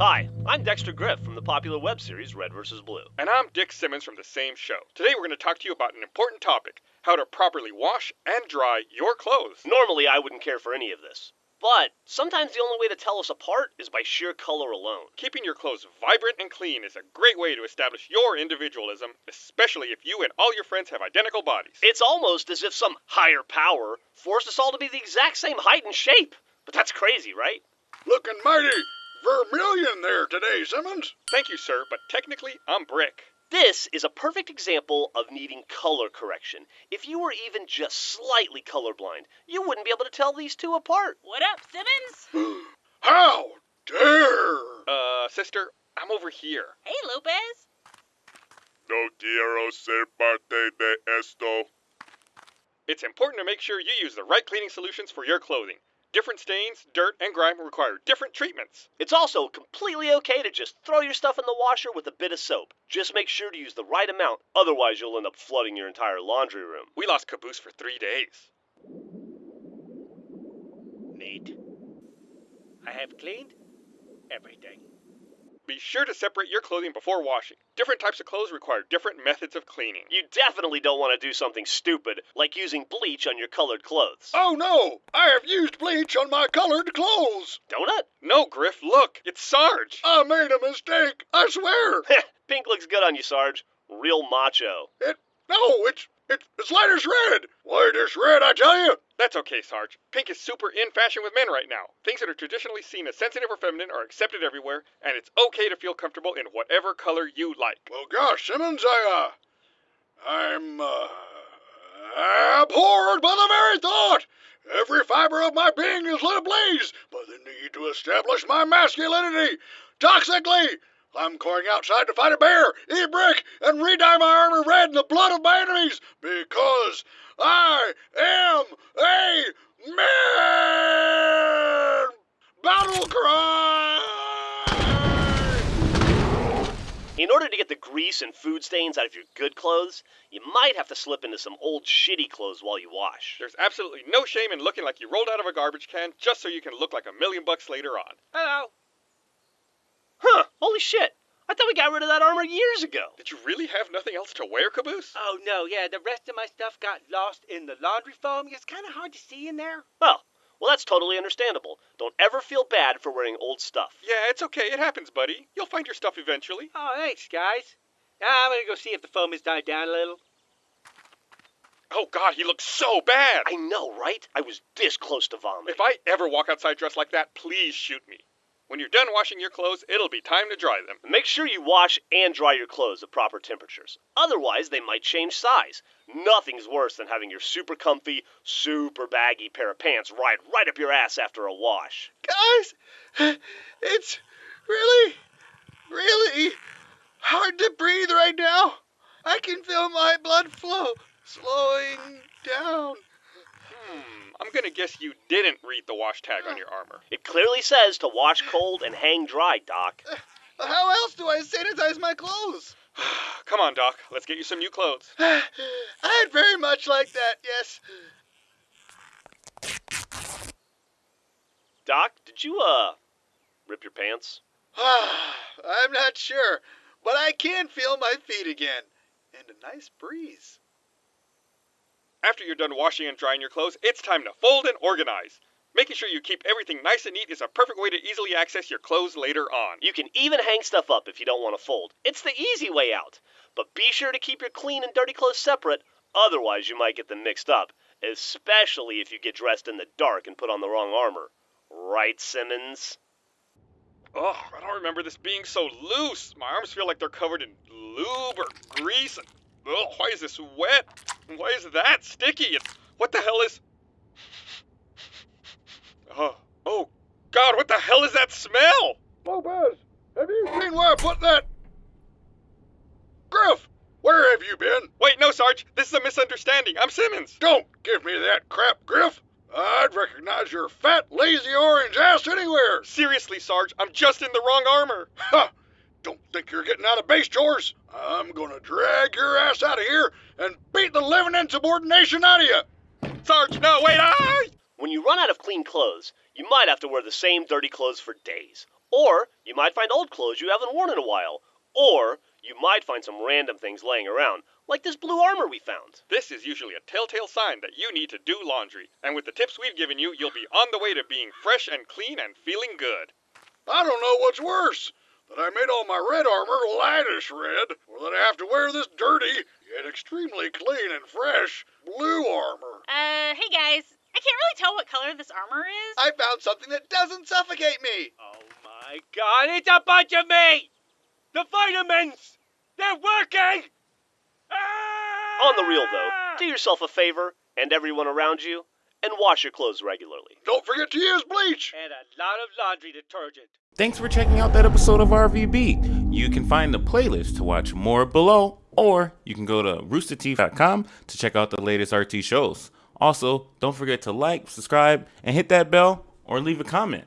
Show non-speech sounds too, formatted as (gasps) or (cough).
Hi, I'm Dexter Grif from the popular web series Red vs. Blue. And I'm Dick Simmons from the same show. Today we're going to talk to you about an important topic how to properly wash and dry your clothes. Normally, I wouldn't care for any of this. But sometimes the only way to tell us apart is by sheer color alone. Keeping your clothes vibrant and clean is a great way to establish your individualism, especially if you and all your friends have identical bodies. It's almost as if some higher power forced us all to be the exact same height and shape. But that's crazy, right? Looking mighty vermilion there today, Simmons. Thank you, sir, but technically I'm brick. This is a perfect example of needing color correction. If you were even just slightly colorblind, you wouldn't be able to tell these two apart. What up, Simmons? (gasps) How dare! Uh, sister, I'm over here. Hey, Lopez. No quiero ser parte de esto. It's important to make sure you use the right cleaning solutions for your clothing. Different stains, dirt, and grime require different treatments. It's also completely okay to just throw your stuff in the washer with a bit of soap. Just make sure to use the right amount, otherwise, you'll end up flooding your entire laundry room. We lost Caboose for three days. Neat. I have cleaned everything. Be sure to separate your clothing before washing. Different types of clothes require different methods of cleaning. You definitely don't want to do something stupid, like using bleach on your colored clothes. Oh no! I have used bleach on my colored clothes! Donut? No, Grif, look, it's Sarge. I made a mistake, I swear! (laughs) Pink looks good on you, Sarge. Real macho. It, no, it's, it's, it's light as red! White red, I tell you! That's okay, Sarge. Pink is super in fashion with men right now. Things that are traditionally seen as sensitive or feminine are accepted everywhere, and it's okay to feel comfortable in whatever color you like. Well, gosh, Simmons, I, uh, I'm, uh, abhorred by the very thought! Every fiber of my being is lit ablaze by the need to establish my masculinity! Toxically! I'm going outside to fight a bear, eat brick, and re-dye my armor red in the blood of my enemies In order to get the grease and food stains out of your good clothes, you might have to slip into some old shitty clothes while you wash. There's absolutely no shame in looking like you rolled out of a garbage can just so you can look like a million bucks later on. Hello. Huh, holy shit. I thought we got rid of that armor years ago. Did you really have nothing else to wear, Caboose? Oh no, yeah, the rest of my stuff got lost in the laundry foam. It's kind of hard to see in there. Well, well, that's totally understandable. Don't ever feel bad for wearing old stuff. Yeah, it's okay. It happens, buddy. You'll find your stuff eventually. Oh, thanks, guys. Now I'm gonna go see if the foam has died down a little. Oh, God, he looks so bad. I know, right? I was this close to vomiting. If I ever walk outside dressed like that, please shoot me. When you're done washing your clothes, it'll be time to dry them. Make sure you wash and dry your clothes at proper temperatures. Otherwise, they might change size. Nothing's worse than having your super comfy, super baggy pair of pants ride right up your ass after a wash. Guys, (sighs) it's really, really hard to breathe right now. I can feel my blood flow slowing down. Hmm, I'm gonna guess you didn't read the wash tag on your armor. It clearly says to wash cold and hang dry, Doc. (sighs) How else do I sanitize my clothes? (sighs) Come on, Doc. Let's get you some new clothes. (sighs) I'd very much like that, yes. Doc, did you, uh, rip your pants? I'm not sure, but I can feel my feet again. And a nice breeze. After you're done washing and drying your clothes, it's time to fold and organize. Making sure you keep everything nice and neat is a perfect way to easily access your clothes later on. You can even hang stuff up if you don't want to fold. It's the easy way out. But be sure to keep your clean and dirty clothes separate, otherwise, you might get them mixed up, especially if you get dressed in the dark and put on the wrong armor. Right, Simmons? Oh, I don't remember this being so loose. My arms feel like they're covered in lube or grease. And, oh, why is this wet? Why is that sticky? What the hell is. Oh, oh, God, what the hell is that smell? Lopez, have you seen where I put that? Grif, where have you been? Wait, no, Sarge. This is a misunderstanding. I'm Simmons. Don't give me that crap, Grif. I'd recognize your fat, lazy orange ass anywhere. Seriously, Sarge, I'm just in the wrong armor. Ha! Don't think you're getting out of base chores. I'm gonna drag your ass out of here and beat the living insubordination out of you. Sarge, no, wait, I. When you run out of clean clothes, you might have to wear the same dirty clothes for days. Or you might find old clothes you haven't worn in a while. Or you might find some random things laying around, like this blue armor we found. This is usually a telltale sign that you need to do laundry. And with the tips we've given you, you'll be on the way to being fresh and clean and feeling good. I don't know what's worse. That I made all my red armor lightish red, or that I have to wear this dirty, yet extremely clean and fresh, blue armor. Uh, hey guys. I can't really tell what color this armor is. I found something that doesn't suffocate me. Oh my god, it's a bunch of meat! The vitamins! They're working! Ah! On the real though, do yourself a favor and everyone around you and wash your clothes regularly. Don't forget to use bleach. And a lot of laundry detergent. Thanks for checking out that episode of RVB. You can find the playlist to watch more below, or you can go to roosterteeth.com to check out the latest RT shows. Also, don't forget to like, subscribe, and hit that bell or leave a comment.